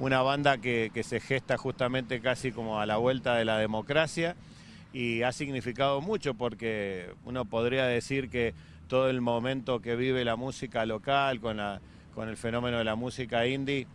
una banda que, se gesta justamente casi como a la vuelta de la democracia y ha significado mucho porque uno podría decir que todo el momento que vive la música local con, la, con el fenómeno de la música indie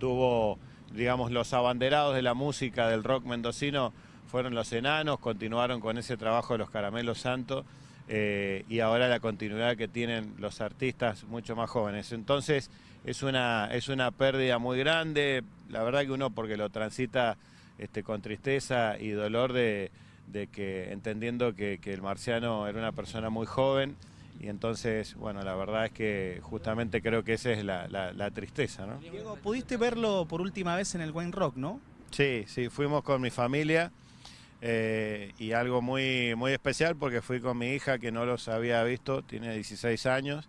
tuvo, digamos, los abanderados de la música del rock mendocino fueron los enanos, continuaron con ese trabajo de los caramelos santos eh, y ahora la continuidad que tienen los artistas mucho más jóvenes. Entonces es una, es una pérdida muy grande, la verdad que uno porque lo transita este, con tristeza y dolor de, de que entendiendo que, que, el marciano era una persona muy joven y entonces, bueno, la verdad es que justamente creo que esa es la, la, la tristeza, ¿no? Diego, pudiste verlo por última vez en el Wayne Rock, ¿no? Sí, sí, fuimos con mi familia eh, y algo muy, muy especial porque fui con mi hija que no los había visto, tiene 16 años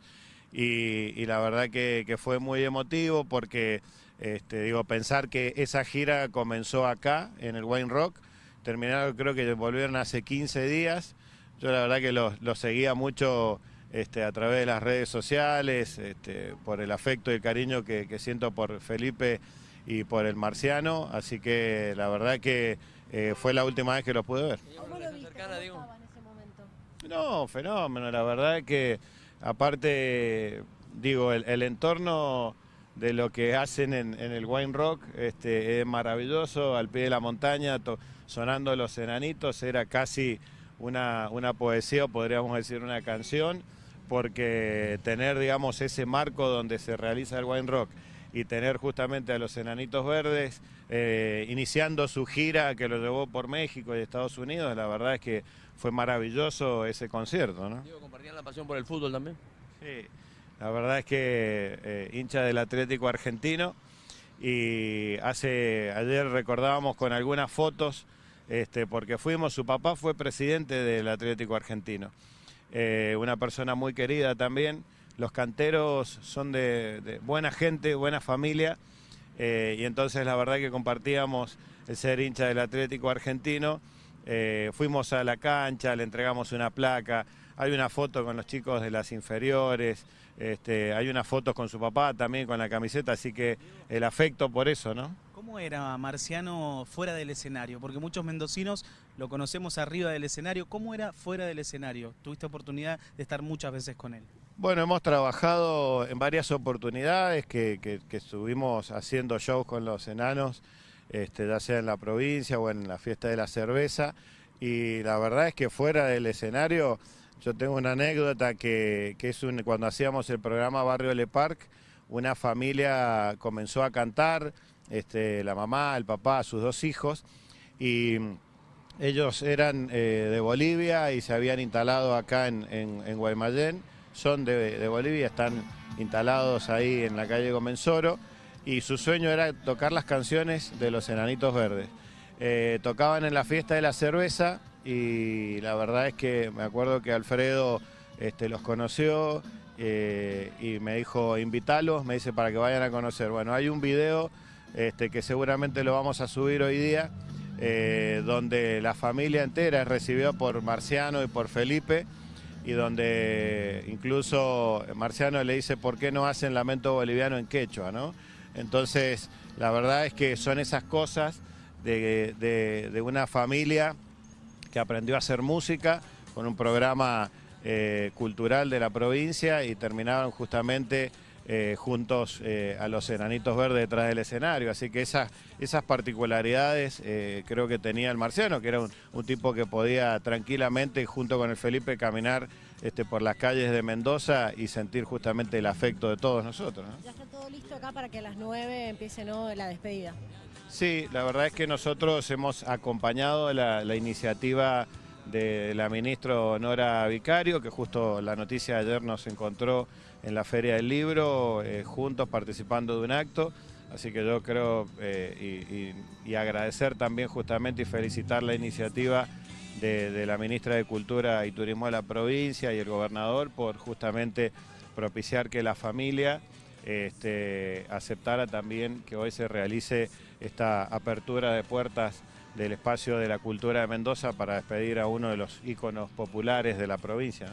y, la verdad que, fue muy emotivo porque, este, digo, pensar que esa gira comenzó acá, en el Wayne Rock, terminaron, creo que volvieron hace 15 días. Yo la verdad que los lo seguía mucho este, a través de las redes sociales, este, por el afecto y el cariño que, que, siento por Felipe y por el marciano, así que la verdad que eh, fue la última vez que los pude ver. ¿Cómo lo en ese momento? No, fenómeno, la verdad que aparte, digo, el, el entorno de lo que hacen en, en el Wine Rock este, es maravilloso, al pie de la montaña, to, sonando los enanitos, era casi una, una poesía, o podríamos decir una canción, porque tener, digamos, ese marco donde se realiza el Wine Rock y tener justamente a los Enanitos Verdes eh, iniciando su gira que lo llevó por México y Estados Unidos, la verdad es que fue maravilloso ese concierto. ¿no? ¿compartían la pasión por el fútbol también? Sí, la verdad es que eh, hincha del Atlético Argentino y hace ayer recordábamos con algunas fotos este, porque fuimos, su papá fue presidente del Atlético Argentino, eh, una persona muy querida también, los canteros son de, buena gente, buena familia eh, y entonces la verdad que compartíamos el ser hincha del Atlético Argentino, eh, fuimos a la cancha, le entregamos una placa, hay una foto con los chicos de las inferiores, este, hay una foto con su papá también con la camiseta, así que el afecto por eso, ¿no? ¿Cómo era Marciano fuera del escenario? Porque muchos mendocinos lo conocemos arriba del escenario. ¿Cómo era fuera del escenario? Tuviste oportunidad de estar muchas veces con él. Bueno, hemos trabajado en varias oportunidades que, estuvimos haciendo shows con los enanos, este, ya sea en la provincia o en la fiesta de la cerveza, y la verdad es que fuera del escenario yo tengo una anécdota que, que es un, cuando hacíamos el programa Barrio Le Parc, una familia comenzó a cantar, este, la mamá, el papá, sus dos hijos, y ellos eran eh, de Bolivia y se habían instalado acá en, en, en Guaymallén, son de, de, Bolivia, están instalados ahí en la calle Comensoro, y su sueño era tocar las canciones de los Enanitos Verdes. Eh, tocaban en la fiesta de la cerveza y la verdad es que me acuerdo que Alfredo este, los conoció eh, y me dijo invítalos, me dice para que vayan a conocer. Bueno, hay un video este, que seguramente lo vamos a subir hoy día, eh, donde la familia entera es recibida por Marciano y por Felipe, y donde incluso Marciano le dice por qué no hacen lamento boliviano en quechua, ¿no? Entonces, la verdad es que son esas cosas de, de, una familia que aprendió a hacer música con un programa eh, cultural de la provincia y terminaron justamente eh, juntos eh, a los enanitos verdes detrás del escenario. Así que esas, esas particularidades eh, creo que tenía el marciano, que era un, un, tipo que podía tranquilamente junto con el Felipe caminar este, por las calles de Mendoza y sentir justamente el afecto de todos nosotros. ¿no? Ya está todo listo acá para que a las 9 empiece ¿no? la despedida. Sí, la verdad es que nosotros hemos acompañado la, la iniciativa de la ministra Nora Vicario, que justo la noticia de ayer nos encontró en la Feria del Libro, eh, juntos participando de un acto. Así que yo creo eh, y, agradecer también justamente y felicitar la iniciativa de, de, la ministra de Cultura y Turismo de la provincia y el gobernador por justamente propiciar que la familia este, aceptara también que hoy se realice esta apertura de puertas del espacio de la cultura de Mendoza para despedir a uno de los íconos populares de la provincia.